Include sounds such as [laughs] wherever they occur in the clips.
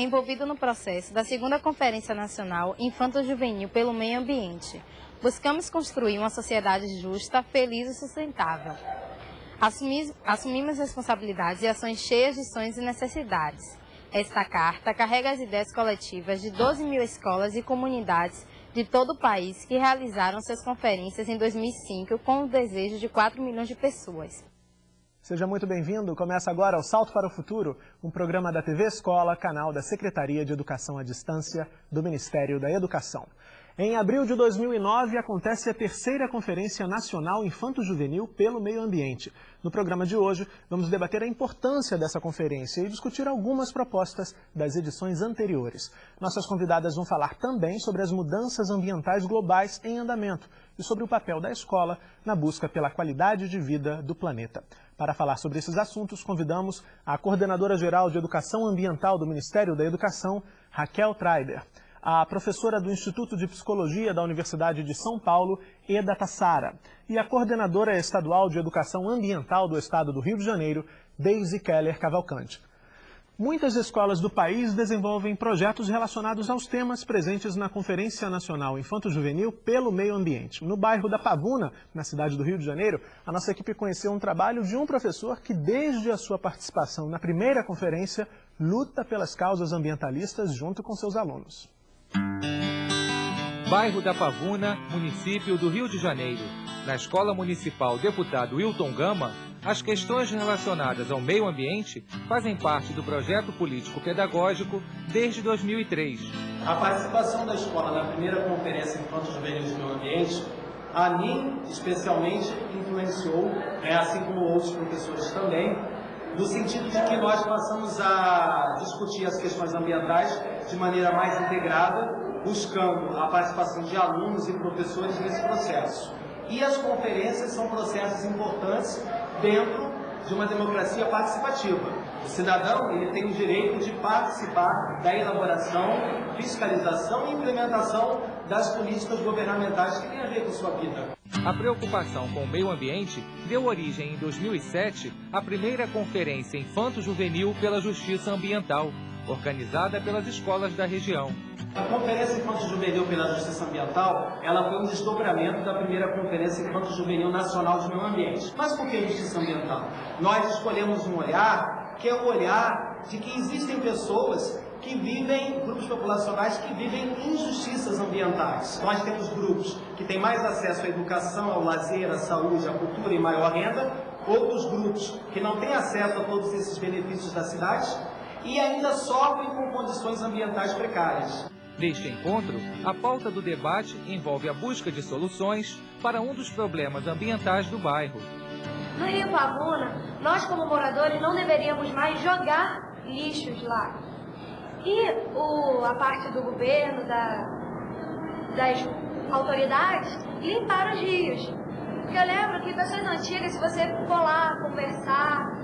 envolvido no processo da segunda Conferência Nacional Infanto-Juvenil pelo Meio Ambiente. Buscamos construir uma sociedade justa, feliz e sustentável. Assumimos responsabilidades e ações cheias de sonhos e necessidades. Esta carta carrega as ideias coletivas de 12 mil escolas e comunidades de todo o país que realizaram suas conferências em 2005 com o desejo de 4 milhões de pessoas. Seja muito bem-vindo. Começa agora o Salto para o Futuro, um programa da TV Escola, canal da Secretaria de Educação à Distância do Ministério da Educação. Em abril de 2009, acontece a terceira Conferência Nacional Infanto-Juvenil pelo Meio Ambiente. No programa de hoje, vamos debater a importância dessa conferência e discutir algumas propostas das edições anteriores. Nossas convidadas vão falar também sobre as mudanças ambientais globais em andamento e sobre o papel da escola na busca pela qualidade de vida do planeta. Para falar sobre esses assuntos, convidamos a Coordenadora Geral de Educação Ambiental do Ministério da Educação, Raquel Treiber a professora do Instituto de Psicologia da Universidade de São Paulo, Eda Tassara, e a coordenadora estadual de Educação Ambiental do Estado do Rio de Janeiro, Daisy Keller Cavalcante. Muitas escolas do país desenvolvem projetos relacionados aos temas presentes na Conferência Nacional Infanto-Juvenil pelo Meio Ambiente. No bairro da Pavuna, na cidade do Rio de Janeiro, a nossa equipe conheceu um trabalho de um professor que, desde a sua participação na primeira conferência, luta pelas causas ambientalistas junto com seus alunos. Bairro da Pavuna, município do Rio de Janeiro. Na Escola Municipal Deputado Wilton Gama, as questões relacionadas ao meio ambiente fazem parte do projeto político-pedagógico desde 2003. A participação da escola na primeira conferência Enquanto Juvenis do Meio Ambiente, a mim especialmente influenciou, né, assim como outros professores também, no sentido de que nós passamos a discutir as questões ambientais de maneira mais integrada, buscando a participação de alunos e professores nesse processo. E as conferências são processos importantes dentro de uma democracia participativa. O cidadão ele tem o direito de participar da elaboração, fiscalização e implementação das políticas governamentais que têm a ver com sua vida. A preocupação com o meio ambiente deu origem em 2007 à primeira Conferência Infanto-Juvenil pela Justiça Ambiental, organizada pelas escolas da região. A Conferência Infanto-Juvenil pela Justiça Ambiental, ela foi um desdobramento da primeira Conferência Infanto-Juvenil Nacional de Meio Ambiente. Mas por que Justiça Ambiental? Nós escolhemos um olhar que é o olhar de que existem pessoas que vivem, grupos populacionais que vivem injustiças ambientais. Nós temos grupos que têm mais acesso à educação, ao lazer, à saúde, à cultura e maior renda, outros grupos que não têm acesso a todos esses benefícios da cidade e ainda sofrem com condições ambientais precárias. Neste encontro, a pauta do debate envolve a busca de soluções para um dos problemas ambientais do bairro. No Rio Pavuna, nós como moradores não deveríamos mais jogar lixos lá. E o, a parte do governo, da, das autoridades, limpar os rios. Porque eu lembro que pessoas antigas, se você for lá conversar,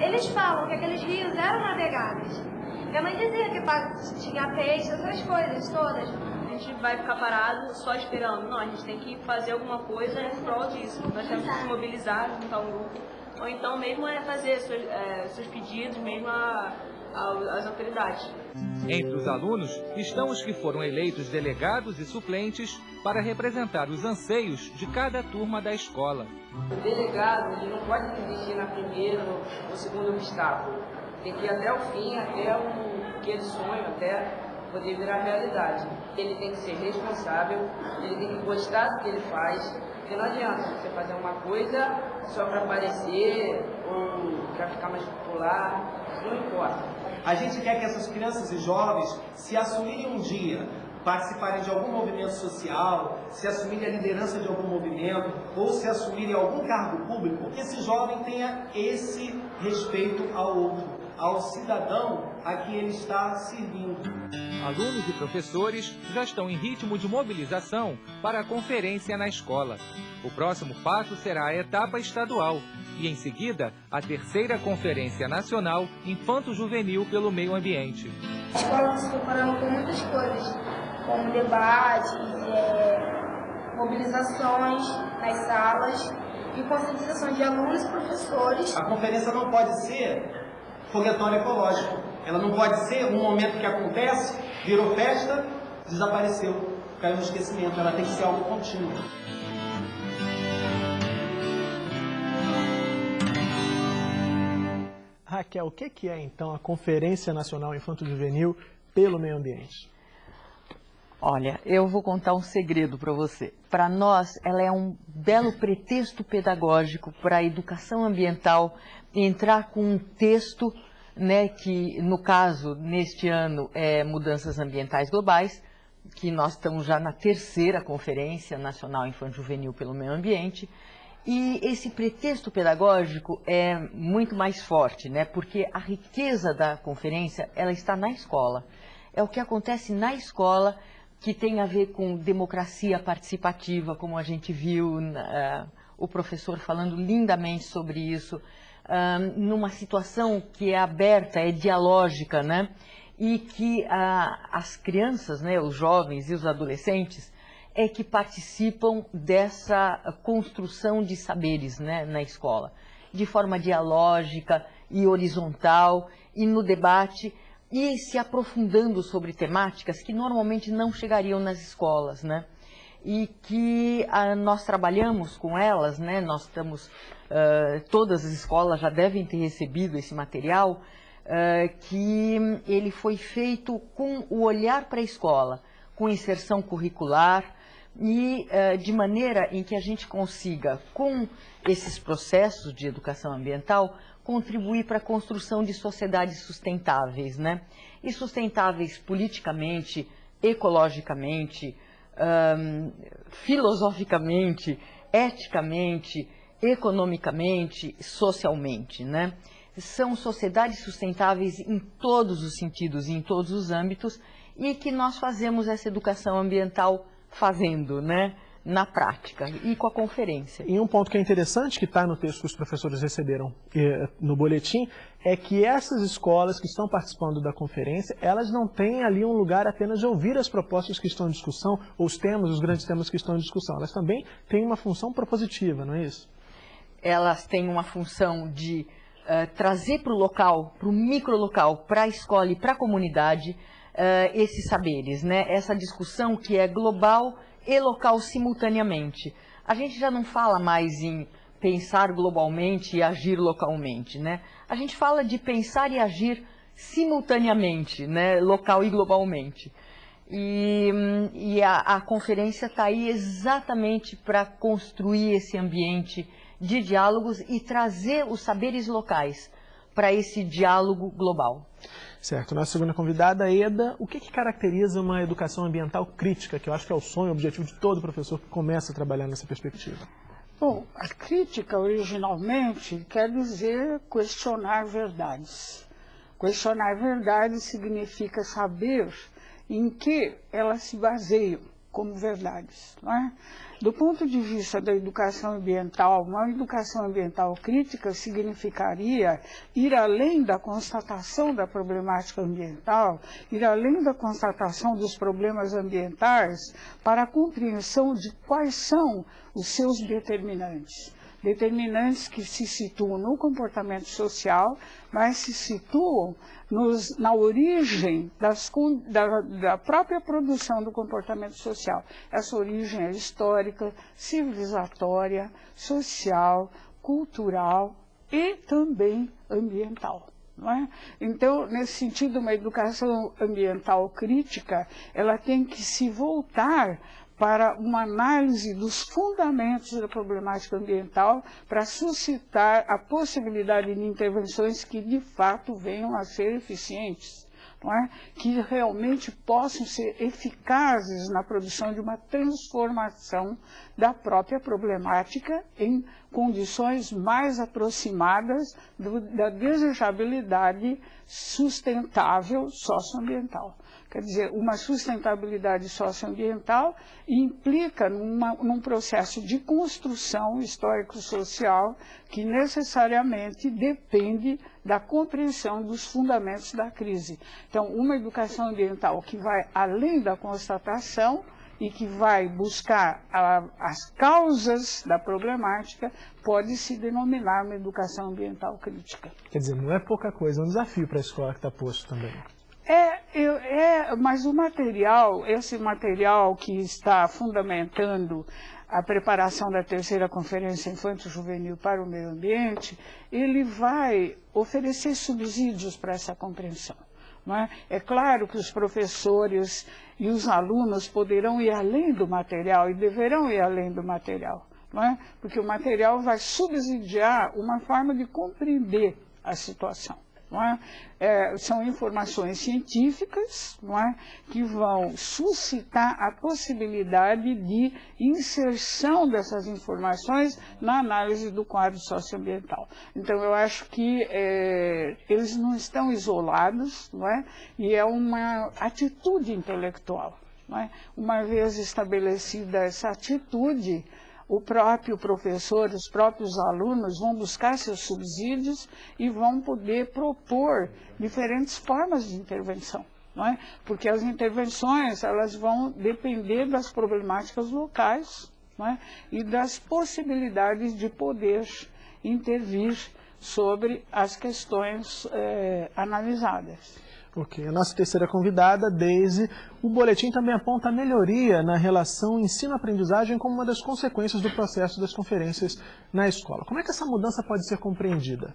eles falam que aqueles rios eram navegáveis. Minha mãe dizia que tinha peixe, essas coisas todas. A gente vai ficar parado só esperando. Não, a gente tem que fazer alguma coisa em prol disso. Nós temos que se mobilizar, juntar um grupo. Ou então mesmo é fazer seus, é, seus pedidos mesmo a, a, às autoridades. Entre os alunos estão os que foram eleitos delegados e suplentes para representar os anseios de cada turma da escola. O delegado ele não pode desistir na primeira ou segundo obstáculo tem que ir até o fim, até o que ele sonha, até poder virar realidade. Ele tem que ser responsável, ele tem que gostar do que ele faz, porque não adianta você fazer uma coisa só para aparecer ou para ficar mais popular, não importa. A gente quer que essas crianças e jovens se assumirem um dia participarem de algum movimento social, se assumirem a liderança de algum movimento ou se assumirem algum cargo público, que esse jovem tenha esse respeito ao outro ao cidadão a que ele está servindo. Alunos e professores já estão em ritmo de mobilização para a conferência na escola. O próximo passo será a etapa estadual e, em seguida, a terceira Conferência Nacional Infanto-Juvenil pelo Meio Ambiente. A escola está se preparando com muitas coisas, como debates, é, mobilizações nas salas e conscientização de alunos e professores. A conferência não pode ser foguetório ecológico. Ela não pode ser um momento que acontece, virou festa, desapareceu, caiu no esquecimento. Ela tem que ser algo contínuo. Raquel, o que é então a Conferência Nacional Infanto Juvenil pelo Meio Ambiente? Olha, eu vou contar um segredo para você. Para nós, ela é um belo pretexto pedagógico para a educação ambiental entrar com um texto, né, que no caso, neste ano, é Mudanças Ambientais Globais, que nós estamos já na terceira Conferência Nacional Infanto Juvenil pelo Meio Ambiente, e esse pretexto pedagógico é muito mais forte, né? porque a riqueza da conferência ela está na escola. É o que acontece na escola que tem a ver com democracia participativa, como a gente viu uh, o professor falando lindamente sobre isso, uh, numa situação que é aberta, é dialógica, né? e que uh, as crianças, né, os jovens e os adolescentes, é que participam dessa construção de saberes né, na escola, de forma dialógica e horizontal e no debate e se aprofundando sobre temáticas que normalmente não chegariam nas escolas, né? E que ah, nós trabalhamos com elas, né? Nós estamos, uh, todas as escolas já devem ter recebido esse material, uh, que ele foi feito com o olhar para a escola, com inserção curricular, e uh, de maneira em que a gente consiga, com esses processos de educação ambiental, contribuir para a construção de sociedades sustentáveis, né? E sustentáveis politicamente, ecologicamente, filosoficamente, eticamente, economicamente, socialmente, né? São sociedades sustentáveis em todos os sentidos em todos os âmbitos e que nós fazemos essa educação ambiental fazendo, né? Na prática e com a conferência. E um ponto que é interessante, que está no texto que os professores receberam eh, no boletim, é que essas escolas que estão participando da conferência, elas não têm ali um lugar apenas de ouvir as propostas que estão em discussão, ou os temas, os grandes temas que estão em discussão. Elas também têm uma função propositiva, não é isso? Elas têm uma função de uh, trazer para o local, para o micro-local, para a escola e para a comunidade, uh, esses saberes, né? essa discussão que é global e local simultaneamente. A gente já não fala mais em pensar globalmente e agir localmente, né? A gente fala de pensar e agir simultaneamente, né? local e globalmente. E, e a, a conferência está aí exatamente para construir esse ambiente de diálogos e trazer os saberes locais para esse diálogo global. Certo. Nossa segunda convidada, Eda, o que, que, caracteriza uma educação ambiental crítica, que eu acho que é o sonho, o objetivo de todo professor que começa a trabalhar nessa perspectiva? Bom, a crítica originalmente quer dizer questionar verdades. Questionar verdades significa saber em que elas se baseiam como verdades. É? Do ponto de vista da educação ambiental, uma educação ambiental crítica significaria ir além da constatação da problemática ambiental, ir além da constatação dos problemas ambientais para a compreensão de quais são os seus determinantes determinantes que se situam no comportamento social, mas se situam nos, na origem das, da, da, própria produção do comportamento social. Essa origem é histórica, civilizatória, social, cultural e também ambiental. É? Então, nesse sentido, uma educação ambiental crítica, ela tem que se voltar para uma análise dos fundamentos da problemática ambiental para suscitar a possibilidade de intervenções que de fato venham a ser eficientes. É? que realmente possam ser eficazes na produção de uma transformação da própria problemática em condições mais aproximadas do, da desejabilidade sustentável socioambiental. Quer dizer, uma sustentabilidade socioambiental implica numa, num processo de construção histórico-social que necessariamente depende da compreensão dos fundamentos da crise. Então, uma educação ambiental que vai além da constatação e que vai buscar a, as causas da problemática, pode se denominar uma educação ambiental crítica. Quer dizer, não é pouca coisa, é um desafio para a escola que está posto também. Eu, é, mas o material, esse material que está fundamentando a preparação da terceira conferência infanto-juvenil para o meio ambiente, ele vai oferecer subsídios para essa compreensão. É? é claro que os professores e os alunos poderão ir além do material e deverão ir além do material, é? porque o material vai subsidiar uma forma de compreender a situação. É? É, são informações científicas é? que vão suscitar a possibilidade de inserção dessas informações na análise do quadro socioambiental. Então, eu acho que é, eles não estão isolados é? e é uma atitude intelectual. É? Uma vez estabelecida essa atitude, o próprio professor, os próprios alunos vão buscar seus subsídios e vão poder propor diferentes formas de intervenção. Não é? Porque as intervenções elas vão depender das problemáticas locais não é? e das possibilidades de poder intervir sobre as questões é, analisadas. Ok. A nossa terceira convidada, Daisy, o boletim também aponta a melhoria na relação ensino-aprendizagem como uma das consequências do processo das conferências na escola. Como é que essa mudança pode ser compreendida?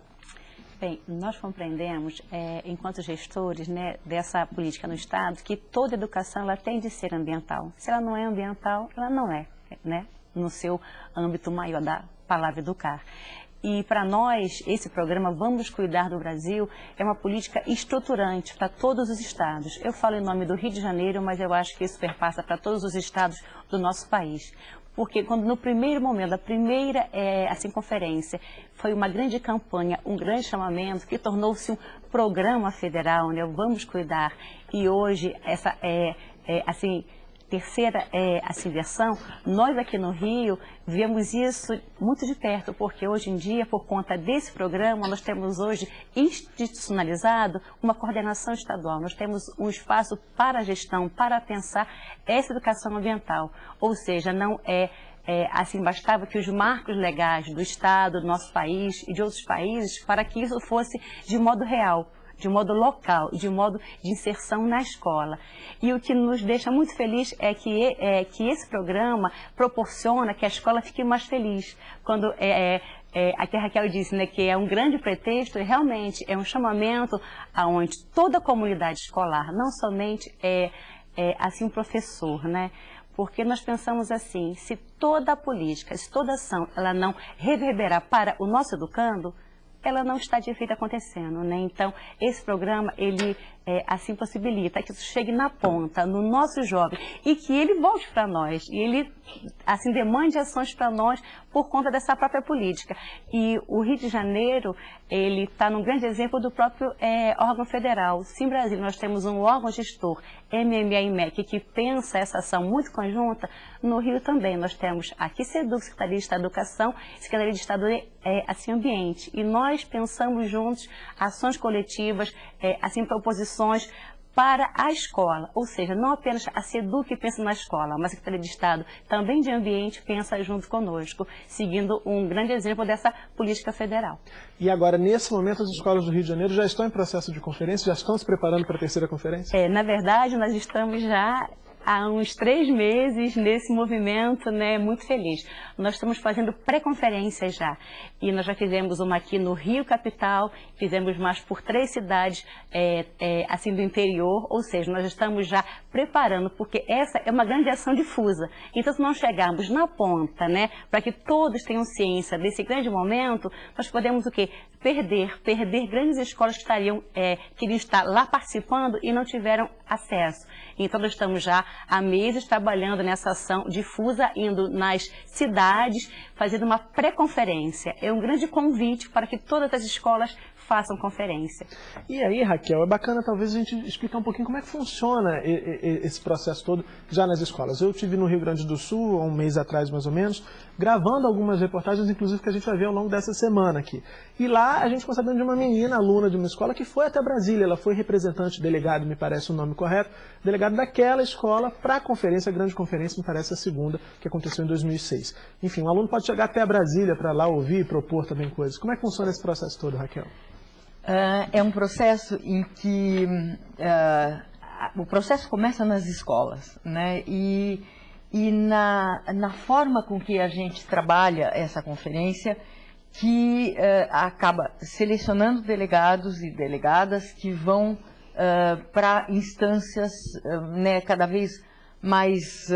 Bem, nós compreendemos, é, enquanto gestores né, dessa política no Estado, que toda educação ela tem de ser ambiental. Se ela não é ambiental, ela não é, né, no seu âmbito maior da palavra educar. E para nós, esse programa Vamos Cuidar do Brasil é uma política estruturante para todos os estados. Eu falo em nome do Rio de Janeiro, mas eu acho que isso perpassa para todos os estados do nosso país. Porque quando no primeiro momento, da primeira é, assim, conferência, foi uma grande campanha, um grande chamamento, que tornou-se um programa federal, né? Vamos Cuidar. E hoje, essa é, é assim, terceira é, assim, versão, nós aqui no Rio vemos isso muito de perto, porque hoje em dia, por conta desse programa, nós temos hoje institucionalizado uma coordenação estadual, nós temos um espaço para a gestão, para pensar essa educação ambiental, ou seja, não é é, assim, bastava que os marcos legais do Estado, do nosso país e de outros países, para que isso fosse de modo real de modo local, de modo de inserção na escola. E o que nos deixa muito feliz é que, é, que esse programa proporciona que a escola fique mais feliz. Quando é, é, é a que a Raquel disse né, que é um grande pretexto, e realmente é um chamamento aonde toda a comunidade escolar, não somente é, é assim um professor, né? Porque nós pensamos assim, se toda a política, se toda ação, ela não reverberar para o nosso educando, ela não está de feito acontecendo, né? Então, esse programa, ele é, assim possibilita que isso chegue na ponta, no nosso jovem, e que ele volte para nós, e ele assim demande ações para nós por conta dessa própria política. E o Rio de Janeiro, ele está num grande exemplo do próprio é, órgão federal. Sim, Brasil, nós temos um órgão gestor, MMA e MEC, que pensa essa ação muito conjunta. No Rio também nós temos aqui SEDUC, Secretaria de Estado da Educação, Secretaria de Estado é, assim, Ambiente. E nós pensamos juntos ações coletivas, é, assim, proposições para a escola, ou seja, não apenas a SEDUC pensa na escola, mas a Secretaria de Estado também de Ambiente pensa junto conosco, seguindo um grande exemplo dessa política federal. E agora, nesse momento, as escolas do Rio de Janeiro já estão em processo de conferência, já estão se preparando para a terceira conferência? É, na verdade, nós estamos já há uns três meses nesse movimento, né, muito feliz. Nós estamos fazendo pré-conferências já. E nós já fizemos uma aqui no Rio Capital, fizemos mais por três cidades, é, é, assim, do interior, ou seja, nós estamos já preparando, porque essa é uma grande ação difusa. Então, se nós chegarmos na ponta, né, para que todos tenham ciência desse grande momento, nós podemos o quê? Perder, perder grandes escolas que estariam, é, queriam estar lá participando e não tiveram acesso. Então, nós estamos já há meses trabalhando nessa ação difusa, indo nas cidades, fazendo uma pré-conferência. É um grande convite para que todas as escolas façam conferência. E aí, Raquel, é bacana talvez a gente explicar um pouquinho como é que funciona esse processo todo já nas escolas. Eu tive no Rio Grande do Sul, há um mês atrás mais ou menos, gravando algumas reportagens, inclusive que a gente vai ver ao longo dessa semana aqui. E lá a gente ficou sabendo de uma menina, aluna de uma escola, que foi até Brasília. Ela foi representante, delegado, me parece o nome correto, delegado daquela escola para a conferência, a grande conferência, me parece a segunda, que aconteceu em 2006. Enfim, um aluno pode chegar até Brasília para lá ouvir e propor também coisas. Como é que funciona esse processo todo, Raquel? Uh, é um processo em que uh, o processo começa nas escolas, né? E, e na, na forma com que a gente trabalha essa conferência, que uh, acaba selecionando delegados e delegadas que vão para instâncias né, cada vez mais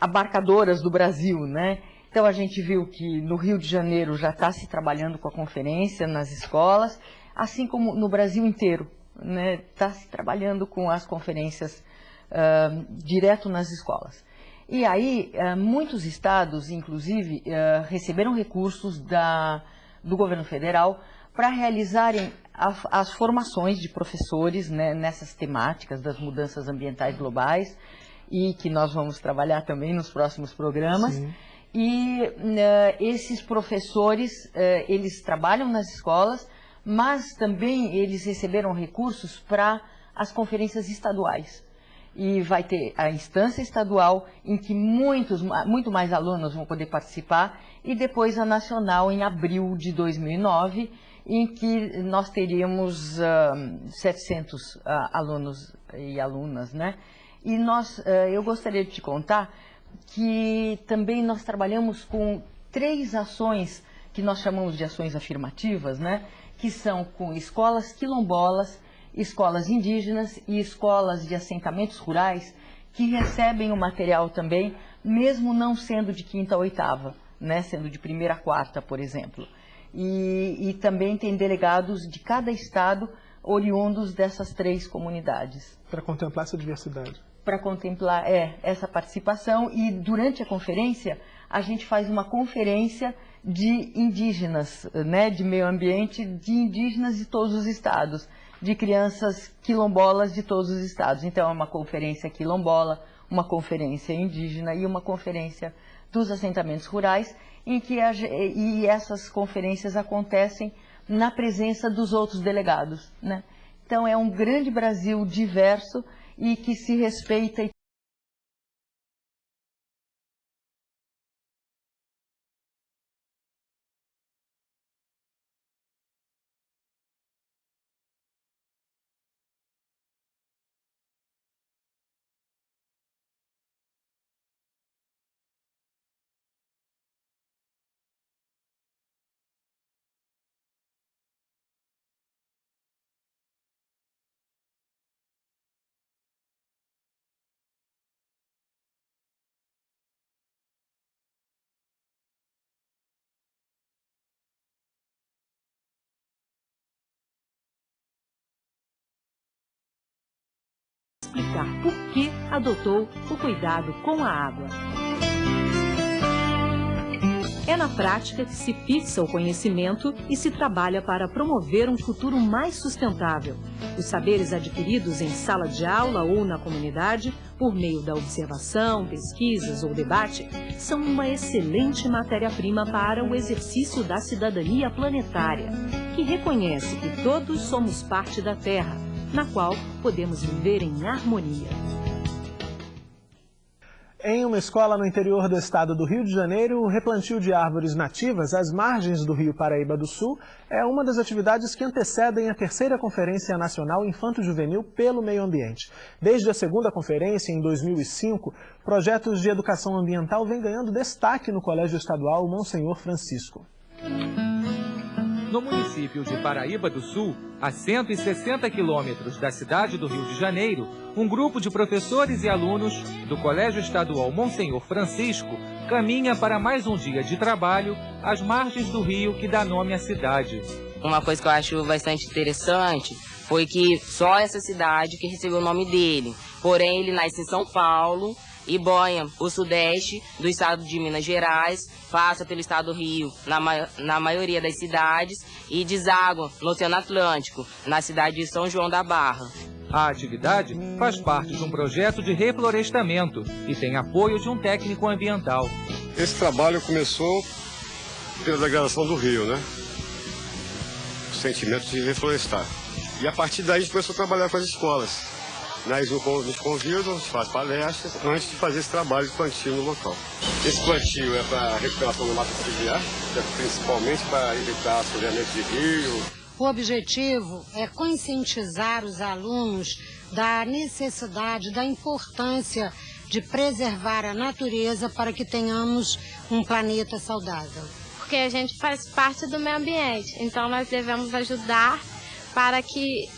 abarcadoras do Brasil, né? Então a gente viu que no Rio de Janeiro já está se trabalhando com a conferência nas escolas, assim como no Brasil inteiro, está né, tá se trabalhando com as conferências uh, direto nas escolas. E aí, uh, muitos estados, inclusive, uh, receberam recursos da, do governo federal para realizarem a, as formações de professores né, nessas temáticas das mudanças ambientais globais e que nós vamos trabalhar também nos próximos programas. Sim. E uh, esses professores, uh, eles trabalham nas escolas, mas também eles receberam recursos para as conferências estaduais. E vai ter a instância estadual, em que muitos, muito mais alunos vão poder participar, e depois a nacional, em abril de 2009, em que nós teríamos uh, 700 alunos e alunas, né? E nós, eu gostaria de te contar que também nós trabalhamos com três ações que nós chamamos de ações afirmativas, né? que são com escolas quilombolas, escolas indígenas e escolas de assentamentos rurais, que recebem o material também, mesmo não sendo de quinta a oitava, né? sendo de primeira a quarta, por exemplo. E, e também tem delegados de cada estado oriundos dessas três comunidades. Para contemplar essa diversidade para contemplar é, essa participação e durante a conferência a gente faz uma conferência de indígenas, né, de meio ambiente, de indígenas de todos os estados, de crianças quilombolas de todos os estados. Então é uma conferência quilombola, uma conferência indígena e uma conferência dos assentamentos rurais, em que a, e essas conferências acontecem na presença dos outros delegados. Né? Então é um grande Brasil diverso e que se respeita explicar por que adotou o cuidado com a água. É na prática que se fixa o conhecimento e se trabalha para promover um futuro mais sustentável. Os saberes adquiridos em sala de aula ou na comunidade, por meio da observação, pesquisas ou debate, são uma excelente matéria-prima para o exercício da cidadania planetária, que reconhece que todos somos parte da Terra na qual podemos viver em harmonia. Em uma escola no interior do estado do Rio de Janeiro, o replantio de árvores nativas às margens do rio Paraíba do Sul é uma das atividades que antecedem a terceira Conferência Nacional Infanto-Juvenil pelo Meio Ambiente. Desde a segunda conferência, em 2005, projetos de educação ambiental vêm ganhando destaque no Colégio Estadual Monsenhor Francisco. No município de Paraíba do Sul, a 160 quilômetros da cidade do Rio de Janeiro, um grupo de professores e alunos do Colégio Estadual Monsenhor Francisco caminha para mais um dia de trabalho às margens do rio que dá nome à cidade. Uma coisa que eu acho bastante interessante foi que só essa cidade que recebeu o nome dele. Porém, ele nasce em São Paulo Iboia, o sudeste do estado de Minas Gerais, passa pelo estado do Rio, na, ma na maioria das cidades, e deságua no Oceano Atlântico, na cidade de São João da Barra. A atividade faz parte de um projeto de reflorestamento e tem apoio de um técnico ambiental. Esse trabalho começou pela degradação do rio, né? O sentimento de reflorestar. E a partir daí a gente começou a trabalhar com as escolas. Nós nos convidam, a gente faz palestras antes de fazer esse trabalho de plantio no local. Esse plantio é para recuperação do mato fluvial, é principalmente para evitar assoreamento de rio. O objetivo é conscientizar os alunos da necessidade, da importância de preservar a natureza para que tenhamos um planeta saudável. Porque a gente faz parte do meio ambiente, então nós devemos ajudar para que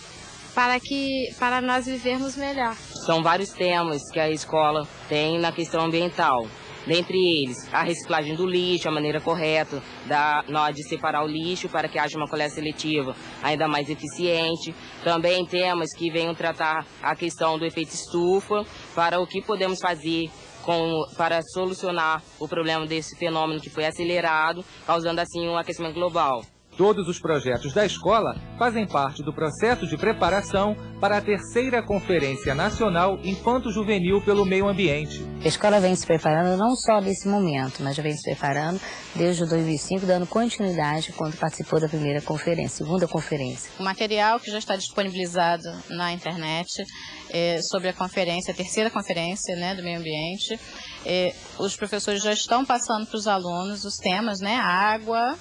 para que para nós vivermos melhor. São vários temas que a escola tem na questão ambiental. Dentre eles, a reciclagem do lixo, a maneira correta da, de separar o lixo para que haja uma coleta seletiva ainda mais eficiente. Também temas que venham tratar a questão do efeito estufa, para o que podemos fazer com, para solucionar o problema desse fenômeno que foi acelerado, causando assim um aquecimento global. Todos os projetos da escola fazem parte do processo de preparação para a terceira Conferência Nacional Infanto-Juvenil pelo Meio Ambiente. A escola vem se preparando não só nesse momento, mas já vem se preparando desde 2005, dando continuidade quando participou da primeira conferência, segunda conferência. O material que já está disponibilizado na internet é, sobre a conferência, a terceira conferência né, do meio ambiente. É, os professores já estão passando para os alunos os temas, né, água,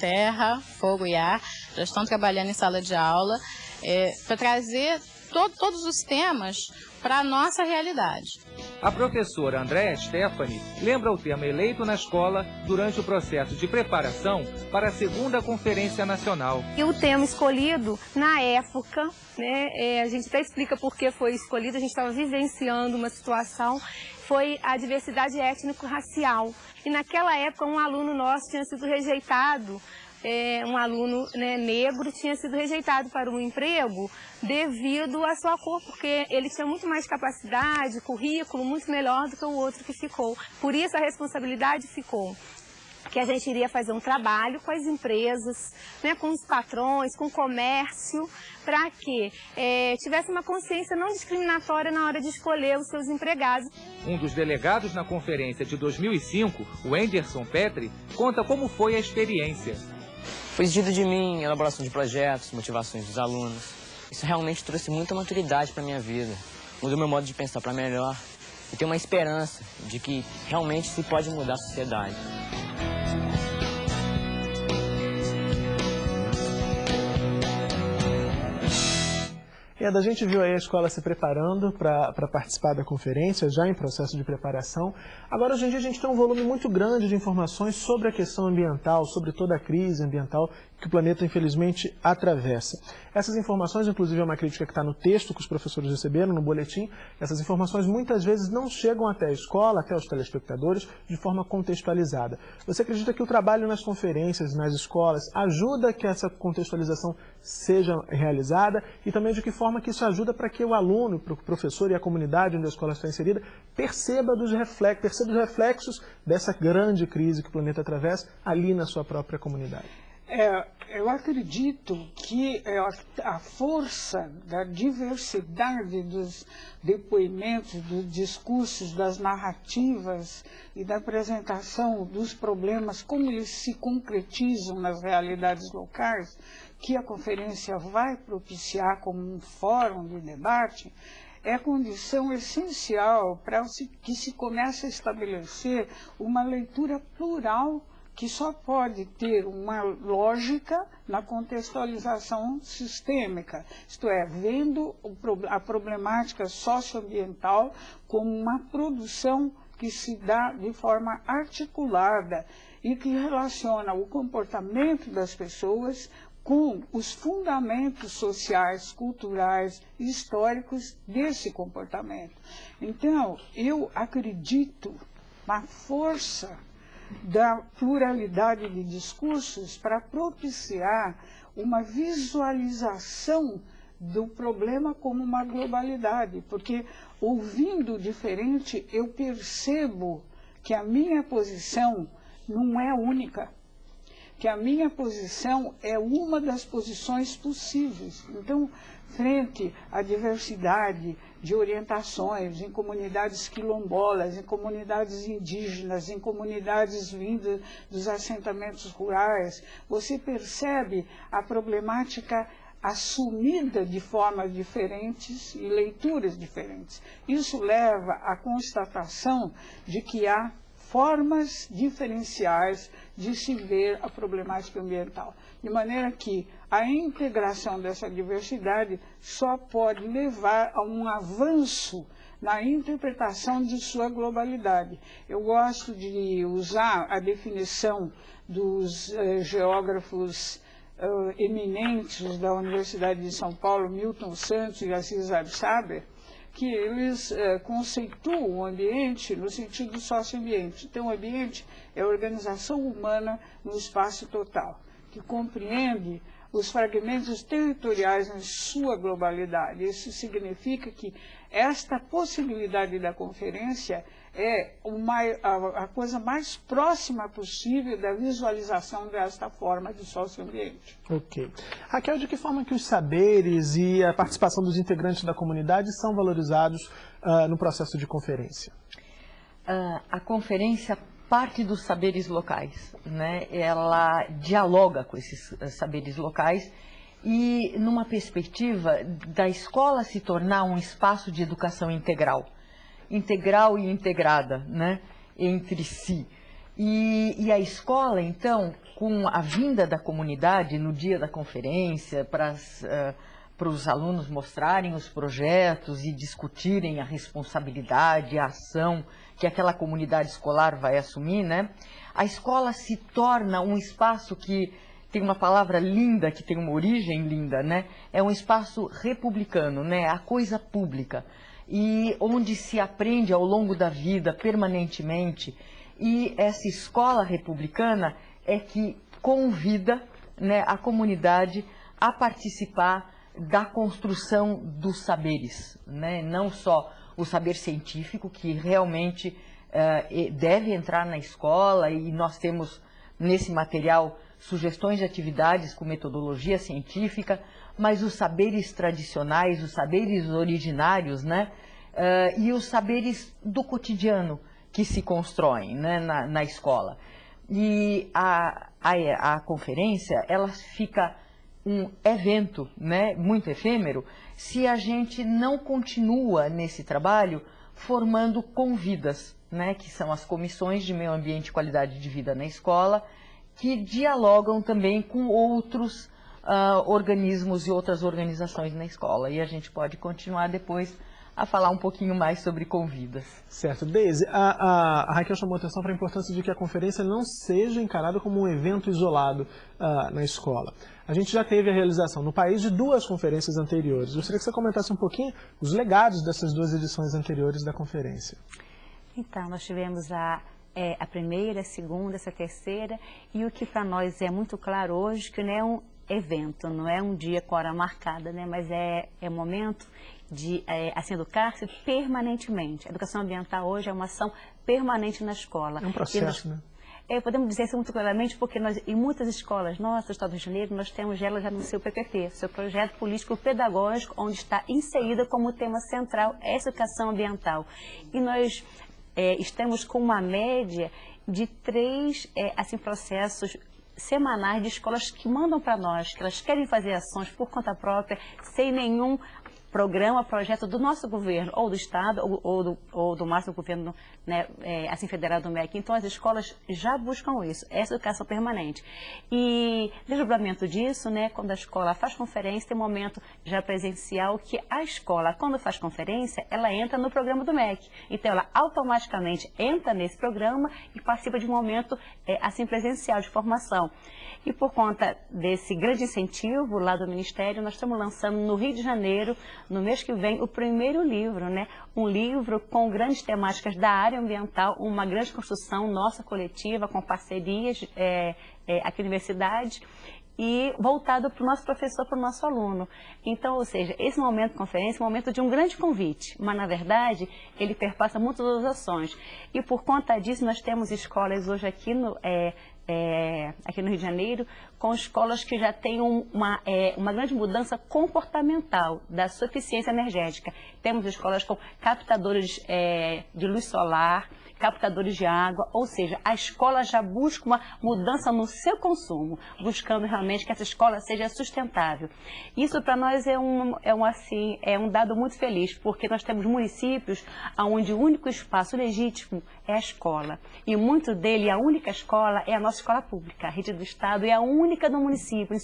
terra, fogo e ar, já estão trabalhando em sala de aula é, para trazer to todos os temas para a nossa realidade. A professora Andréa Stephanie lembra o tema eleito na escola durante o processo de preparação para a segunda Conferência Nacional. E o tema escolhido, na época, né, é, a gente até explica por que foi escolhido, a gente estava vivenciando uma situação, foi a diversidade étnico-racial. E naquela época um aluno nosso tinha sido rejeitado é, um aluno né, negro tinha sido rejeitado para um emprego devido à sua cor, porque ele tinha muito mais capacidade, currículo muito melhor do que o outro que ficou. Por isso a responsabilidade ficou que a gente iria fazer um trabalho com as empresas, né, com os patrões, com o comércio, para que é, tivesse uma consciência não discriminatória na hora de escolher os seus empregados. Um dos delegados na conferência de 2005, o Anderson Petri, conta como foi a experiência. Foi exigido de mim elaboração de projetos, motivações dos alunos. Isso realmente trouxe muita maturidade para minha vida. Mudou meu modo de pensar para melhor. E tenho uma esperança de que realmente se pode mudar a sociedade. Eda, a gente viu aí a escola se preparando para participar da conferência, já em processo de preparação. Agora, hoje em dia, a gente tem um volume muito grande de informações sobre a questão ambiental, sobre toda a crise ambiental que o planeta, infelizmente, atravessa. Essas informações, inclusive, é uma crítica que está no texto que os professores receberam, no boletim. Essas informações, muitas vezes, não chegam até a escola, até os telespectadores, de forma contextualizada. Você acredita que o trabalho nas conferências, nas escolas, ajuda que essa contextualização seja realizada e também de que forma que isso ajuda para que o aluno, o professor e a comunidade onde a escola está inserida perceba, dos reflexos, perceba os reflexos dessa grande crise que o planeta atravessa ali na sua própria comunidade. É, eu acredito que é, a força da diversidade dos depoimentos, dos discursos, das narrativas e da apresentação dos problemas, como eles se concretizam nas realidades locais, que a conferência vai propiciar como um fórum de debate, é condição essencial para que se comece a estabelecer uma leitura plural que só pode ter uma lógica na contextualização sistêmica, isto é, vendo a problemática socioambiental como uma produção que se dá de forma articulada e que relaciona o comportamento das pessoas com os fundamentos sociais, culturais e históricos desse comportamento. Então, eu acredito na força da pluralidade de discursos para propiciar uma visualização do problema como uma globalidade, porque ouvindo diferente eu percebo que a minha posição não é única, que a minha posição é uma das posições possíveis. Então, frente à diversidade de orientações em comunidades quilombolas, em comunidades indígenas, em comunidades vindas dos assentamentos rurais, você percebe a problemática assumida de formas diferentes e leituras diferentes. Isso leva à constatação de que há formas diferenciais de se ver a problemática ambiental. De maneira que a integração dessa diversidade só pode levar a um avanço na interpretação de sua globalidade. Eu gosto de usar a definição dos eh, geógrafos uh, eminentes da Universidade de São Paulo, Milton Santos e Assis Absaber, que eles uh, conceituam o ambiente no sentido socioambiente. Então, o ambiente é a organização humana no espaço total, que compreende os fragmentos territoriais em sua globalidade. Isso significa que esta possibilidade da conferência é uma, a, a, coisa mais próxima possível da visualização desta forma de socioambiente. Ok. Raquel, de que forma que os saberes e a participação dos integrantes da comunidade são valorizados uh, no processo de conferência? Uh, a conferência parte dos saberes locais, né? Ela dialoga com esses uh, saberes locais e numa perspectiva da escola se tornar um espaço de educação integral integral e integrada né, entre si. E, e, a escola, então, com a vinda da comunidade no dia da conferência, para uh, os alunos mostrarem os projetos e discutirem a responsabilidade, a ação que aquela comunidade escolar vai assumir, né? A escola se torna um espaço que tem uma palavra linda, que tem uma origem linda, né? É um espaço republicano, né? A coisa pública e onde se aprende ao longo da vida, permanentemente. E essa escola republicana é que convida né, a comunidade a participar da construção dos saberes, né? não só o saber científico, que realmente uh, deve entrar na escola, e nós temos nesse material sugestões de atividades com metodologia científica, mas os saberes tradicionais, os saberes originários, né? Uh, e os saberes do cotidiano que se constroem né, na, na escola. E a, a, a, conferência, ela fica um evento né, muito efêmero se a gente não continua nesse trabalho formando convidas, né, que são as comissões de meio ambiente e qualidade de vida na escola, que dialogam também com outros uh, organismos e outras organizações na escola. E a gente pode continuar depois a falar um pouquinho mais sobre convidas. Certo. Deise, a, a, a Raquel chamou atenção para a importância de que a conferência não seja encarada como um evento isolado uh, na escola. A gente já teve a realização no país de duas conferências anteriores. Gostaria que você comentasse um pouquinho os legados dessas duas edições anteriores da conferência. Então, nós tivemos a é, a primeira, a segunda, essa terceira, e o que para nós é muito claro hoje, que não é um evento, não é um dia com hora marcada, né? mas é, é um momento de é, assim, educar-se permanentemente. A educação ambiental hoje é uma ação permanente na escola. É um processo, nós, né? É, podemos dizer isso muito claramente porque nós, em muitas escolas nossas, no Estado do Rio de Janeiro, nós temos ela já no seu PPP, seu projeto político pedagógico, onde está inserida como tema central essa educação ambiental. E nós é, estamos com uma média de três é, assim, processos semanais de escolas que mandam para nós, que elas querem fazer ações por conta própria, sem nenhum programa, projeto do nosso governo, ou do Estado, ou, ou do, ou do máximo governo né, é, assim federado do MEC. Então, as escolas já buscam isso, essa educação permanente. E desdobramento disso, né, quando a escola faz conferência, tem um momento já presencial que a escola, quando faz conferência, ela entra no programa do MEC. Então, ela automaticamente entra nesse programa e participa de um momento é, assim presencial de formação. E por conta desse grande incentivo lá do Ministério, nós estamos lançando no Rio de Janeiro, no mês que vem, o primeiro livro, né? Um livro com grandes temáticas da área ambiental, uma grande construção nossa coletiva, com parcerias é, é, aqui na universidade. e voltado para o nosso professor, para o nosso aluno. Então, ou seja, esse momento de conferência é um momento de um grande convite, mas na verdade ele perpassa muitas outras ações. E por conta disso nós temos escolas hoje aqui no, é, é, aqui no Rio de Janeiro, com escolas que já têm uma, é, uma grande mudança comportamental da suficiência energética. Temos escolas com captadores é, de luz solar, captadores de água, ou seja, a escola já busca uma mudança no seu consumo, buscando realmente que essa escola seja sustentável. Isso para nós é um, é um assim, é um dado muito feliz, porque nós temos municípios onde o único espaço legítimo é a escola. E muito dele, a única escola é a nossa escola pública, a rede do Estado é a única do município,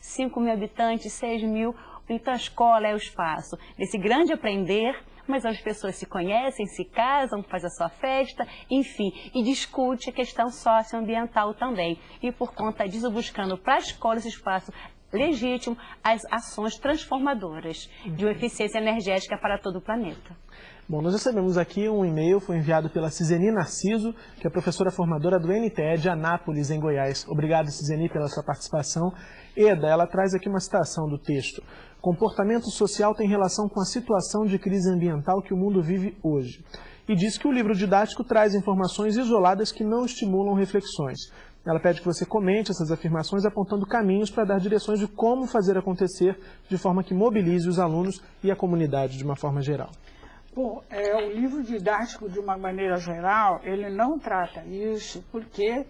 5 mil habitantes, 6 mil, então a escola é o espaço desse grande aprender, mas as pessoas se conhecem, se casam, faz a sua festa, enfim, e discute a questão socioambiental também. E por conta disso, buscando para a escola esse espaço legítimo as ações transformadoras de uma eficiência energética para todo o planeta. Bom, nós recebemos aqui um e-mail, foi enviado pela Ciseni Narciso, que é professora formadora do NTE de Anápolis, em Goiás. Obrigado, Ciseni, pela sua participação. Eda, ela traz aqui uma citação do texto. Comportamento social tem relação com a situação de crise ambiental que o mundo vive hoje. E diz que o livro didático traz informações isoladas que não estimulam reflexões. Ela pede que você comente essas afirmações apontando caminhos para dar direções de como fazer acontecer de forma que mobilize os alunos e a comunidade de uma forma geral. Bom, é, o livro didático, de uma maneira geral, ele não trata isso, porque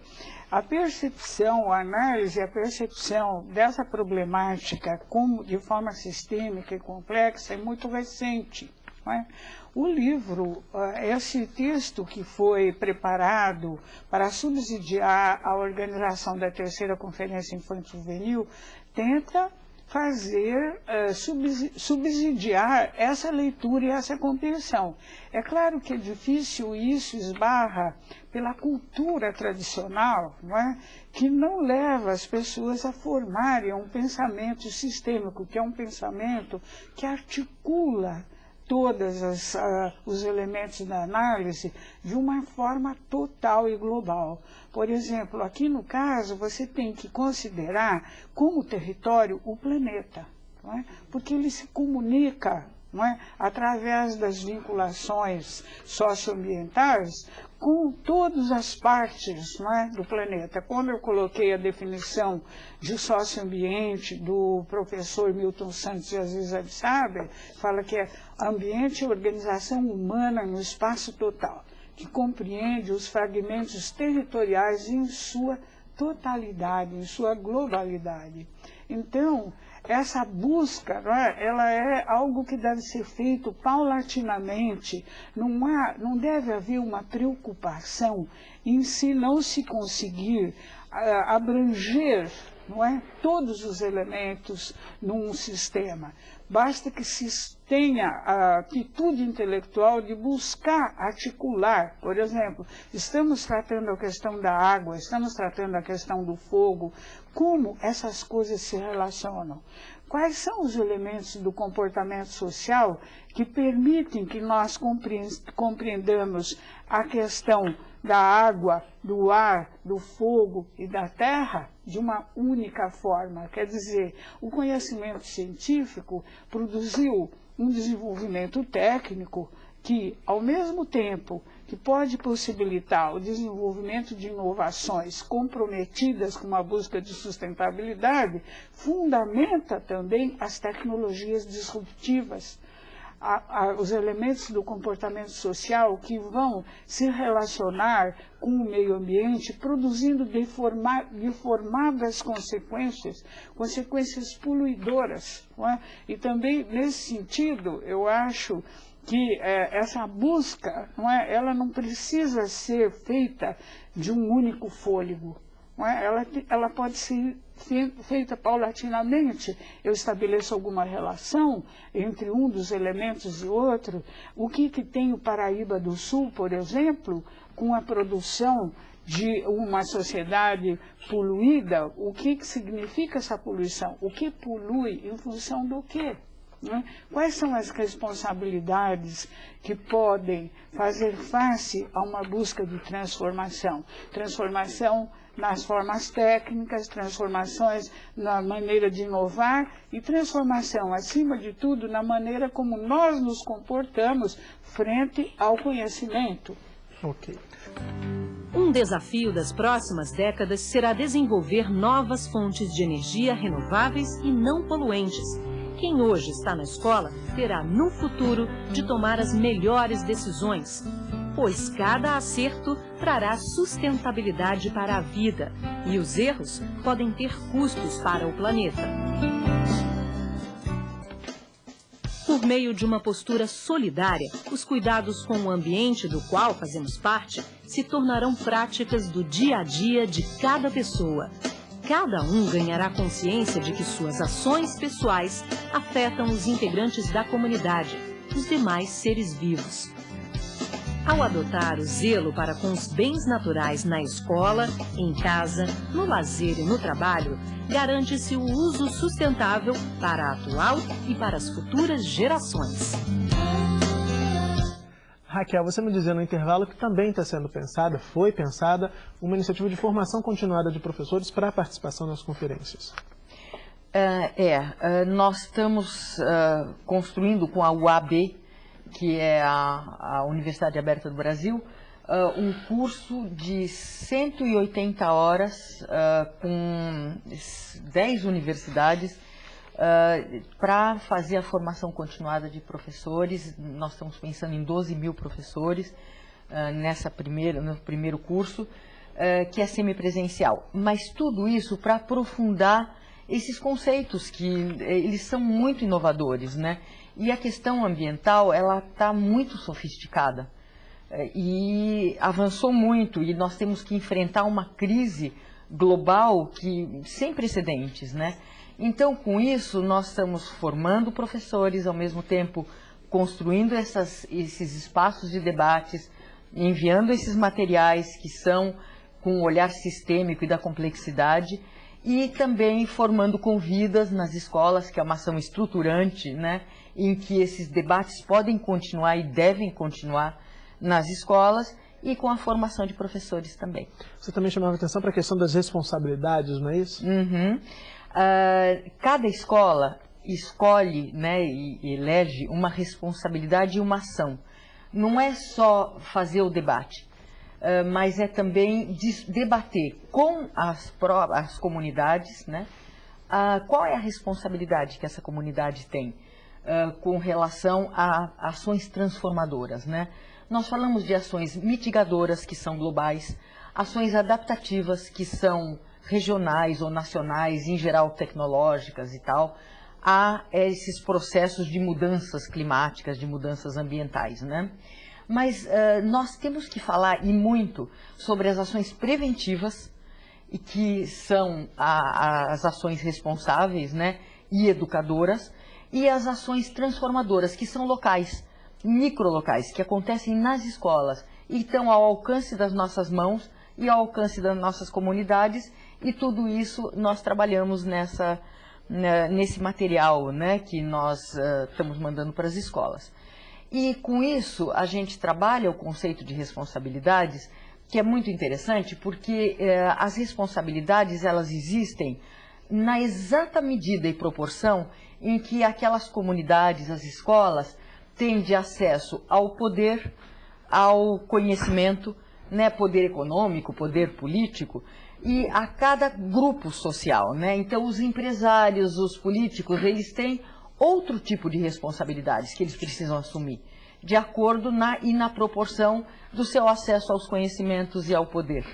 a percepção, a análise, a percepção dessa problemática como, de forma sistêmica e complexa é muito recente. É? O livro, ah, esse texto que foi preparado para subsidiar a organização da terceira Conferência Infantil Juvenil, tenta fazer, uh, subsidiar essa leitura e essa compreensão. É claro que é difícil isso esbarra pela cultura tradicional, não é? que não leva as pessoas a formarem um pensamento sistêmico, que é um pensamento que articula todos uh, os elementos da análise de uma forma total e global. Por exemplo, aqui no caso, você tem que considerar como território o planeta, é? porque ele se comunica é? através das vinculações socioambientais com todas as partes é? do planeta. Quando eu coloquei a definição de socioambiente do professor Milton Santos e Aziz Absaber, fala que é ambiente e organização humana no espaço total que compreende os fragmentos territoriais em sua totalidade, em sua globalidade. Então, essa busca, é? ela é algo que deve ser feito paulatinamente, não, há, não deve haver uma preocupação em se não se conseguir uh, abranger não é? todos os elementos num sistema. Basta que se tenha a atitude intelectual de buscar articular. Por exemplo, estamos tratando a questão da água, estamos tratando a questão do fogo, como essas coisas se relacionam. Quais são os elementos do comportamento social que permitem que nós compreendamos a questão da água, do ar, do fogo e da terra de uma única forma. Quer dizer, o conhecimento científico produziu um desenvolvimento técnico que, ao mesmo tempo que pode possibilitar o desenvolvimento de inovações comprometidas com a busca de sustentabilidade, fundamenta também as tecnologias disruptivas, a, a, os elementos do comportamento social que vão se relacionar com o meio ambiente, produzindo deforma, deformadas consequências, consequências poluidoras. É? E também, nesse sentido, eu acho que é, essa busca, não é, ela não precisa ser feita de um único fôlego. É? Ela, ela pode ser feita paulatinamente. Eu estabeleço alguma relação entre um dos elementos e outro. O que, que tem o Paraíba do Sul, por exemplo, com a produção de uma sociedade poluída, o que, que significa essa poluição? O que polui em função do quê? Né? Quais são as responsabilidades que podem fazer face a uma busca de transformação? Transformação nas formas técnicas, transformações na maneira de inovar e transformação, acima de tudo, na maneira como nós nos comportamos frente ao conhecimento. Ok. Um desafio das próximas décadas será desenvolver novas fontes de energia renováveis e não poluentes. Quem hoje está na escola terá, no futuro, de tomar as melhores decisões, pois cada acerto trará sustentabilidade para a vida e os erros podem ter custos para o planeta. Por meio de uma postura solidária, os cuidados com o ambiente do qual fazemos parte se tornarão práticas do dia a dia de cada pessoa. Cada um ganhará consciência de que suas ações pessoais afetam os integrantes da comunidade, os demais seres vivos. Ao adotar o zelo para com os bens naturais na escola, em casa, no lazer e no trabalho, garante-se o uso sustentável para a atual e para as futuras gerações. Raquel, você me dizia no intervalo que também está sendo pensada, foi pensada, uma iniciativa de formação continuada de professores para a participação nas conferências. Uh, é, uh, nós estamos uh, construindo com a UAB que é a, a Universidade Aberta do Brasil, uh, um curso de 180 horas uh, com 10 universidades uh, para fazer a formação continuada de professores. Nós estamos pensando em 12 mil professores nessa primeira, no primeiro curso, que é semipresencial. Mas tudo isso para aprofundar esses conceitos que eles são muito inovadores, né? E a questão ambiental, ela está muito sofisticada é, e avançou muito e nós temos que enfrentar uma crise global que sem precedentes, né? Então, com isso, nós estamos formando professores, ao mesmo tempo construindo essas, esses espaços de debates, enviando esses materiais que são com o olhar sistêmico e da complexidade, e também formando convidas nas escolas, que é uma ação estruturante, né? Em que esses debates podem continuar e devem continuar nas escolas e com a formação de professores também. Você também chamava atenção para a questão das responsabilidades, não é isso? Uhum. Uh, cada escola escolhe né, e elege uma responsabilidade e uma ação. Não é só fazer o debate, uh, mas é também debater com as, as comunidades né, uh, qual é a responsabilidade que essa comunidade tem com relação a ações transformadoras. Né? Nós falamos de ações mitigadoras, que são globais, ações adaptativas, que são regionais ou nacionais, em geral tecnológicas e tal, a esses processos de mudanças climáticas, de mudanças ambientais. Né? Mas uh, nós temos que falar e muito sobre as ações preventivas, e que são a, a, as ações responsáveis né, e educadoras, e as ações transformadoras, que são locais, microlocais, que acontecem nas escolas e estão ao alcance das nossas mãos e ao alcance das nossas comunidades, e tudo isso nós trabalhamos nessa, né, nesse material né, que nós uh, estamos mandando para as escolas. E com isso a gente trabalha o conceito de responsabilidades, que é muito interessante, porque uh, as responsabilidades elas existem na exata medida e proporção em que aquelas comunidades, as escolas, têm de acesso ao poder, ao conhecimento, né, poder econômico, poder político, e a cada grupo social. Né? Então, os empresários, os políticos, eles têm outro tipo de responsabilidades que eles precisam assumir, de acordo na, e na proporção do seu acesso aos conhecimentos e ao poder.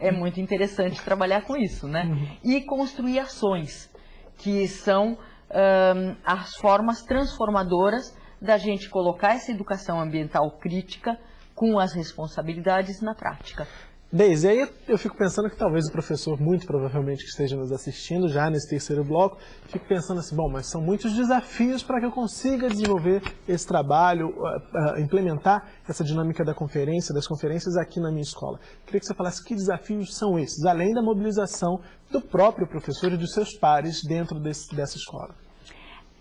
É muito interessante trabalhar com isso, né? Uhum. E construir ações que são um, as formas transformadoras da gente colocar essa educação ambiental crítica com as responsabilidades na prática. Deise, aí eu fico pensando que talvez o professor, muito provavelmente que esteja nos assistindo já nesse terceiro bloco, fique pensando assim, bom, mas são muitos desafios para que eu consiga desenvolver esse trabalho, uh, uh, implementar essa dinâmica da conferência, das conferências aqui na minha escola. Queria que você falasse que desafios são esses, além da mobilização do próprio professor e dos seus pares dentro desse, dessa escola.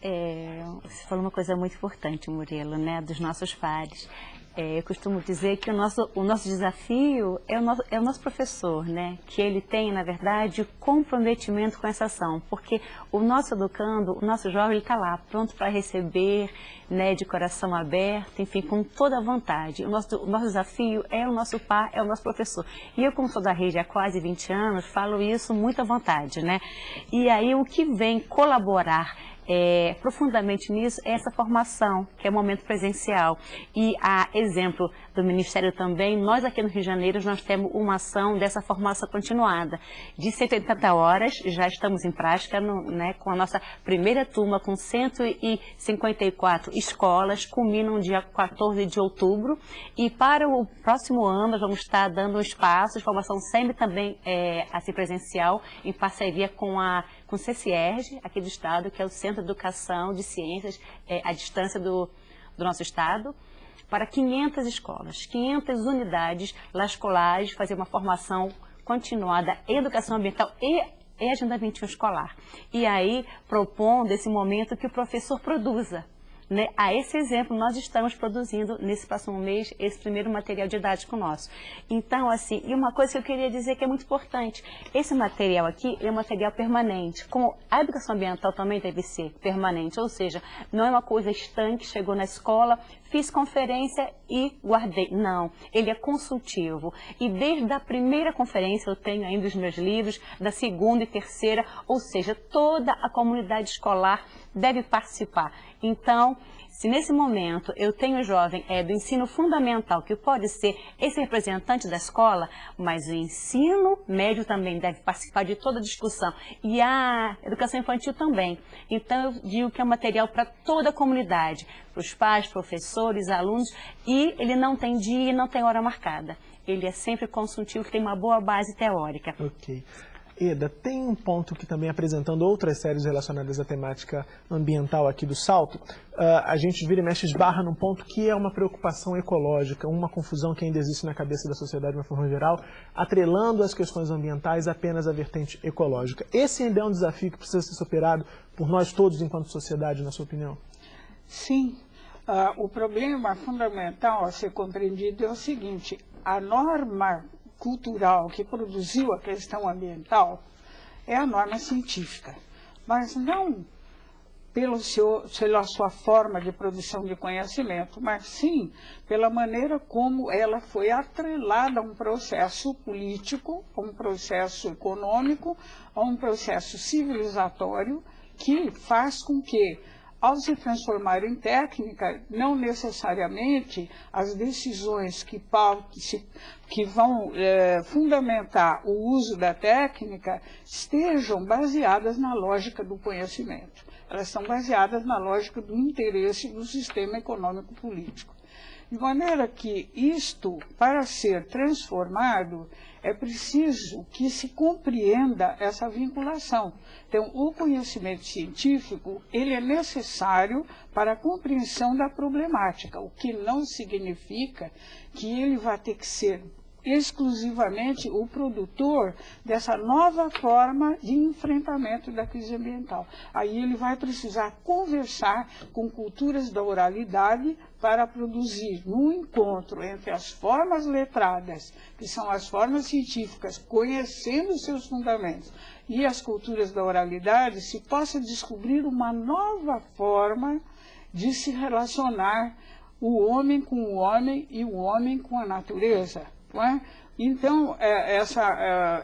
É, você falou uma coisa muito importante, Murilo, né, dos nossos pares. É, eu costumo dizer que o nosso, o nosso desafio é o nosso, é o nosso professor, né? Que ele tem, na verdade, comprometimento com essa ação, porque o nosso educando, o nosso jovem, está lá, pronto para receber, né, de coração aberto, enfim, com toda a vontade. O nosso, o nosso desafio é o nosso pai, é o nosso professor. E eu, como sou da rede há quase 20 anos, falo isso muito à vontade, né? E aí, o que vem colaborar é, profundamente nisso é essa formação, que é o momento presencial. E a exemplo do Ministério também, nós aqui no Rio de Janeiro, nós temos uma ação dessa formação continuada. De 180 horas, já estamos em prática no, né, com a nossa primeira turma, com 154 escolas, culmina no dia 14 de outubro. E para o próximo ano, nós vamos estar dando espaço de formação sempre também é, assim presencial, em parceria com a com o CCERG, aqui do Estado, que é o Centro de Educação de Ciências é, à distância do, do nosso Estado, para 500 escolas, 500 unidades escolares, fazer uma formação continuada em educação ambiental e e Agenda 21 escolar. E aí, propondo esse momento que o professor produza né? A esse exemplo, nós estamos produzindo nesse próximo mês esse primeiro material didático nosso. Então, assim, e uma coisa que eu queria dizer que é muito importante, esse material aqui é um material permanente, como a educação ambiental também deve ser permanente, ou seja, não é uma coisa estanque, chegou na escola, fiz conferência e guardei. Não, ele é consultivo. E desde a primeira conferência, eu tenho ainda os meus livros, da segunda e terceira, ou seja, toda a comunidade escolar deve participar. Então, se nesse momento eu tenho um jovem é, do ensino fundamental, que pode ser esse representante da escola, mas o ensino médio também deve participar de toda a discussão. E a educação infantil também. Então, eu digo que é um material para toda a comunidade, para os pais, professores, alunos, e ele não tem dia e não tem hora marcada. Ele é sempre consultivo, tem uma boa base teórica. Ok. Eda, tem um ponto que também apresentando outras séries relacionadas à temática ambiental aqui do Salto, uh, a gente vira e mexe esbarra num ponto que é uma preocupação ecológica, uma confusão que ainda existe na cabeça da sociedade de uma forma geral, atrelando as questões ambientais apenas à vertente ecológica. Esse ainda é um desafio que precisa ser superado por nós todos enquanto sociedade, na sua opinião? Sim. Uh, o problema fundamental a ser compreendido é o seguinte, a norma cultural que produziu a questão ambiental é a norma científica, mas não pelo seu, pela sua forma de produção de conhecimento, mas sim pela maneira como ela foi atrelada a um processo político, a um processo econômico, a um processo civilizatório que faz com que ao se transformar em técnica, não necessariamente as decisões que, que vão é, fundamentar o uso da técnica estejam baseadas na lógica do conhecimento. Elas são baseadas na lógica do interesse do sistema econômico político. De maneira que isto, para ser transformado, é preciso que se compreenda essa vinculação. Então, o conhecimento científico, ele é necessário para a compreensão da problemática, o que não significa que ele vai ter que ser exclusivamente o produtor dessa nova forma de enfrentamento da crise ambiental. Aí ele vai precisar conversar com culturas da oralidade para produzir no encontro entre as formas letradas, que são as formas científicas, conhecendo seus fundamentos, e as culturas da oralidade, se possa descobrir uma nova forma de se relacionar o homem com o homem e o homem com a natureza. É? Então, é, essa,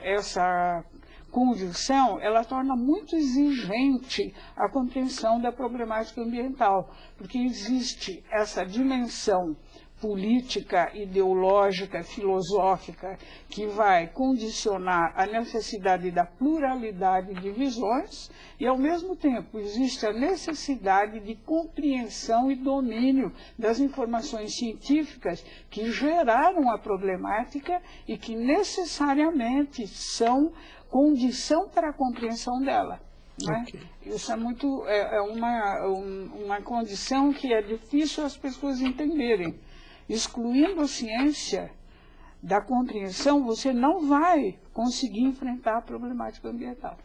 é, essa conjunção, ela torna muito exigente a compreensão da problemática ambiental, porque existe essa dimensão política, ideológica, filosófica, que vai condicionar a necessidade da pluralidade de visões e, ao mesmo tempo, existe a necessidade de compreensão e domínio das informações científicas que geraram a problemática e que necessariamente são condição para a compreensão dela. Né? Okay. Isso é muito é, é uma, um, uma condição que é difícil as pessoas entenderem excluindo a ciência da compreensão, você não vai conseguir enfrentar a problemática ambiental.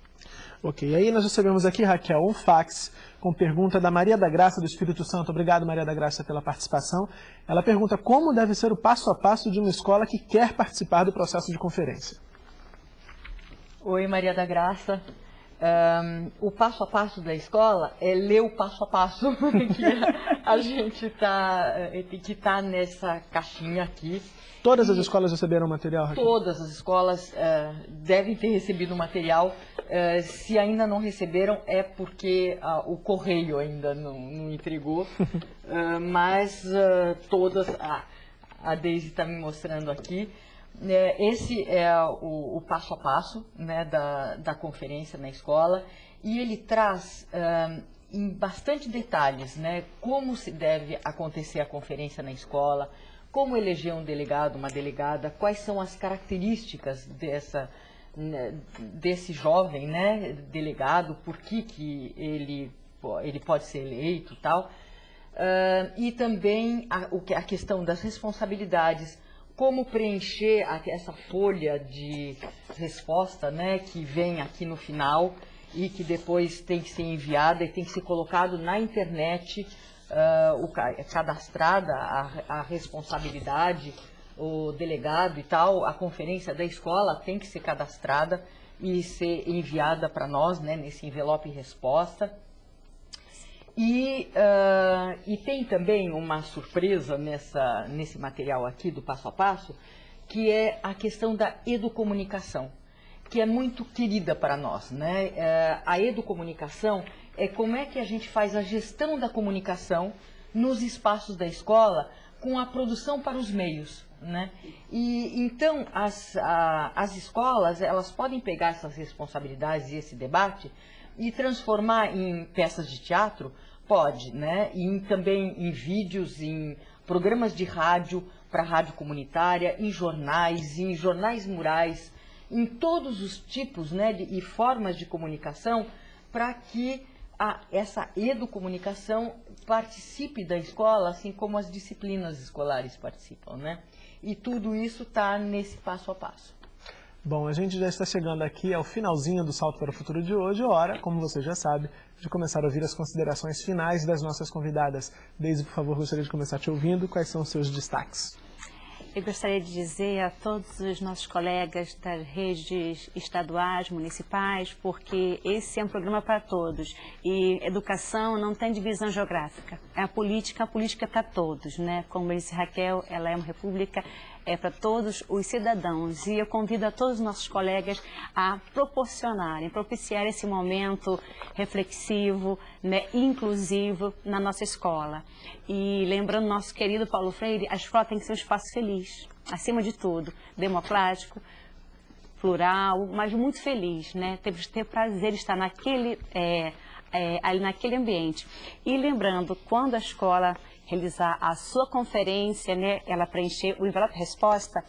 Ok, aí nós recebemos aqui, Raquel, um fax com pergunta da Maria da Graça do Espírito Santo. Obrigado, Maria da Graça, pela participação. Ela pergunta como deve ser o passo a passo de uma escola que quer participar do processo de conferência. Oi, Maria da Graça. Um, o passo a passo da escola é ler o passo a passo [laughs] que a gente tá, eh, que estar tá nessa caixinha aqui. Todas as escolas receberam material? Raquel? Todas as escolas uh, devem ter recebido material. Uh, se ainda não receberam, é porque uh, o correio ainda não, não entregou. [laughs] mas todas, ah, a Deise está me mostrando aqui. É, esse é o, o, passo a passo né, da, da conferência na escola e ele traz em bastante detalhes né, como se deve acontecer a conferência na escola, como eleger um delegado, uma delegada, quais são as características dessa, né, desse jovem né, delegado, por que, que ele, ele pode ser eleito tal. Uh, e também a, a questão das responsabilidades, como preencher essa folha de resposta né, que vem aqui no final e que depois tem que ser enviada e tem que ser colocado na internet uh, o, cadastrada a, a responsabilidade, o delegado e tal, a conferência da escola tem que ser cadastrada e ser enviada para nós, né, nesse envelope resposta. E, uh, e tem também uma surpresa nessa, nesse material aqui do passo a passo, que é a questão da educomunicação, que é muito querida para nós. Né? Uh, a educomunicação é como é que a gente faz a gestão da comunicação nos espaços da escola com a produção para os meios. Né? E então as, a, as escolas elas podem pegar essas responsabilidades e esse debate e transformar em peças de teatro, pode, né? E também em vídeos, em programas de rádio para rádio comunitária, em jornais, em jornais murais, em todos os tipos né, de, e formas de comunicação para que a, essa educomunicação participe da escola, assim como as disciplinas escolares participam, né? E tudo isso está nesse passo a passo. Bom, a gente já está chegando aqui ao finalzinho do Salto para o Futuro de hoje, hora, como você já sabe, de começar a ouvir as considerações finais das nossas convidadas. Deise, por favor, gostaria de começar te ouvindo. Quais são os seus destaques? Eu gostaria de dizer a todos os nossos colegas das redes estaduais, municipais, porque esse é um programa para todos. E educação não tem divisão geográfica. É a política, a política é para todos, né? Como disse Raquel, ela é uma república é para todos os cidadãos e eu convido a todos os nossos colegas a proporcionarem, propiciar esse momento reflexivo, né, inclusivo na nossa escola. E lembrando nosso querido Paulo Freire, a escola tem que ser um espaço feliz, acima de tudo, democrático, plural, mas muito feliz, né? Temos que ter prazer de estar naquele, é, é, ali naquele ambiente. E lembrando, quando a escola realizar a sua conferência, né, ela preencher o envelope resposta,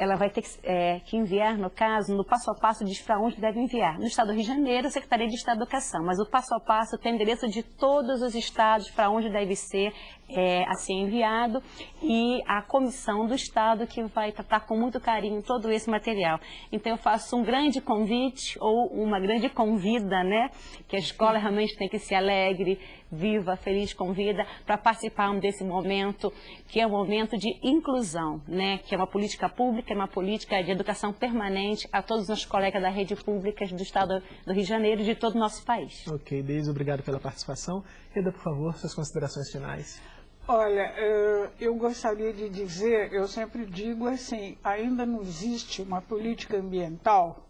ela vai ter que, é, que, enviar, no caso, no passo a passo diz para onde deve enviar. No estado do Rio de Janeiro, Secretaria de Estado da Educação, mas o passo a passo tem endereço de todos os estados para onde deve ser é, assim enviado e a comissão do Estado que vai tratar com muito carinho todo esse material. Então eu faço um grande convite ou uma grande convida, né, que a escola realmente tem que ser alegre, viva, feliz, convida para participarmos desse momento, que é um momento de inclusão, né? que é uma política pública, é uma política de educação permanente a todos os nossos colegas da rede pública do Estado do Rio de Janeiro e de todo o nosso país. Ok, Deise, obrigado pela participação. Reda, por favor, suas considerações finais. Olha, eh, eu gostaria de dizer, eu sempre digo assim, ainda não existe uma política ambiental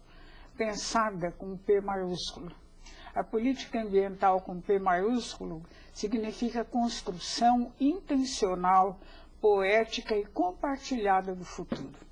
pensada com P maiúsculo. A política ambiental com P maiúsculo significa construção intencional, poética e compartilhada do futuro.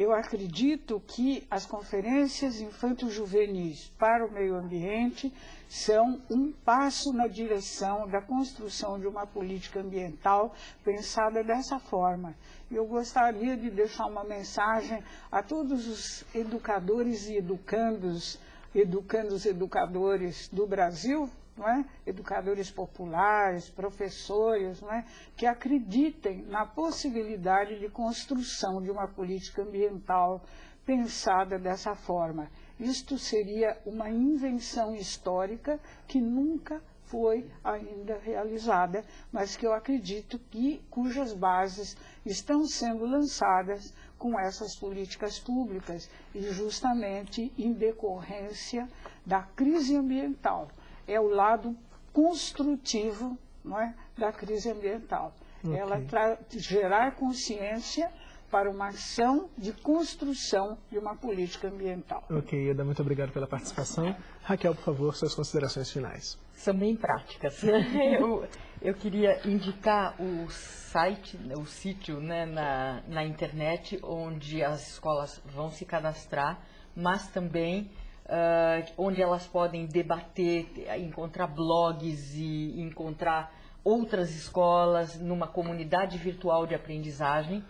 Eu acredito que as conferências infanto-juvenis para o meio ambiente são um passo na direção da construção de uma política ambiental pensada dessa forma. Eu gostaria de deixar uma mensagem a todos os educadores e educandos educando os educadores do Brasil, é? educadores populares, professores, é? que acreditem na possibilidade de construção de uma política ambiental pensada dessa forma. isto seria uma invenção histórica que nunca foi ainda realizada, mas que eu acredito que cujas bases estão sendo lançadas com essas políticas públicas e justamente em decorrência da crise ambiental. É o lado construtivo não é, da crise ambiental. Okay. Ela gerar consciência para uma ação de construção de uma política ambiental. Ok, Eda, muito obrigado pela participação. Raquel, por favor, suas considerações finais. São bem práticas. [laughs] eu, eu queria indicar o site, o sítio né, na, na internet, onde as escolas vão se cadastrar, mas também uh, onde elas podem debater, encontrar blogs e encontrar outras escolas numa comunidade virtual de aprendizagem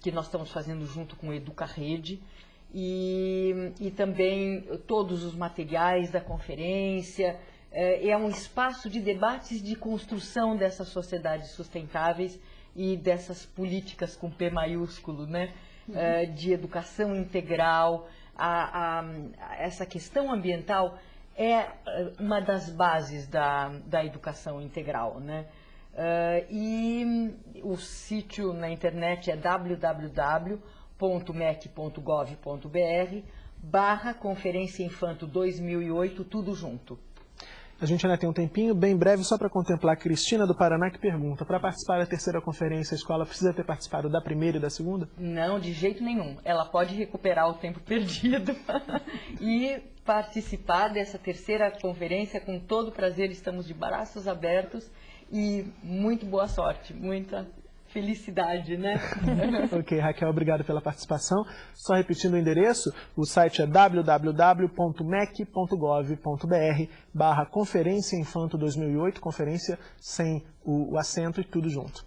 que nós estamos fazendo junto com Educa Rede e, e também todos os materiais da conferência. É, é um espaço de debates de construção dessas sociedades sustentáveis e dessas políticas com P maiúsculo, né? Uhum. É, de educação integral. A, a, essa questão ambiental é uma das bases da, da educação integral, né? Uh, e o sítio na internet é www.mec.gov.br barra Conferência Infanto 2008, tudo junto. A gente ainda tem um tempinho, bem breve, só para contemplar a Cristina do Paraná que pergunta, para participar da terceira conferência, a escola precisa ter participado da primeira e da segunda? Não, de jeito nenhum. Ela pode recuperar o tempo [laughs] perdido [laughs] e participar dessa terceira conferência com todo prazer. Estamos de braços abertos e muito boa sorte, muita felicidade, né? [laughs] ok, Raquel, obrigado pela participação. Só repetindo o endereço, o site é www.mec.gov.br barra Conferência Infanto 2008, conferência sem o, o acento e tudo junto.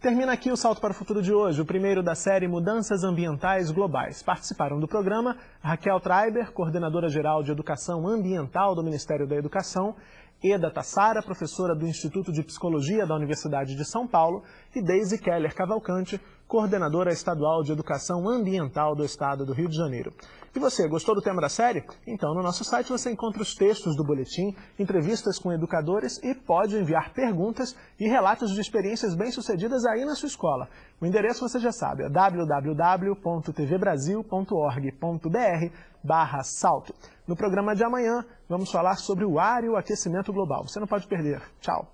Termina aqui o Salto para o Futuro de hoje, o primeiro da série Mudanças Ambientais Globais. Participaram do programa Raquel Treiber, coordenadora geral de Educação Ambiental do Ministério da Educação, Eda Tassara, professora do Instituto de Psicologia da Universidade de São Paulo, e Daisy Keller Cavalcante, coordenadora estadual de Educação Ambiental do Estado do Rio de Janeiro. E você, gostou do tema da série? Então, no nosso site você encontra os textos do boletim, entrevistas com educadores e pode enviar perguntas e relatos de experiências bem-sucedidas aí na sua escola. O endereço você já sabe, é www.tvbrasil.org.br barra salto. No programa de amanhã, vamos falar sobre o ar e o aquecimento global. Você não pode perder. Tchau.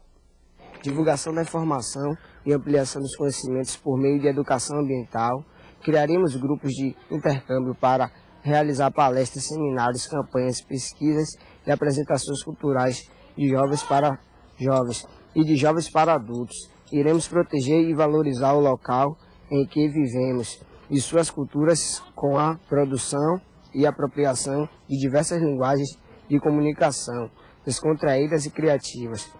Divulgação da informação e ampliação dos conhecimentos por meio de educação ambiental. Criaremos grupos de intercâmbio para realizar palestras, seminários, campanhas, pesquisas e apresentações culturais de jovens para jovens e de jovens para adultos. Iremos proteger e valorizar o local em que vivemos e suas culturas com a produção e apropriação de diversas linguagens de comunicação, descontraídas e criativas.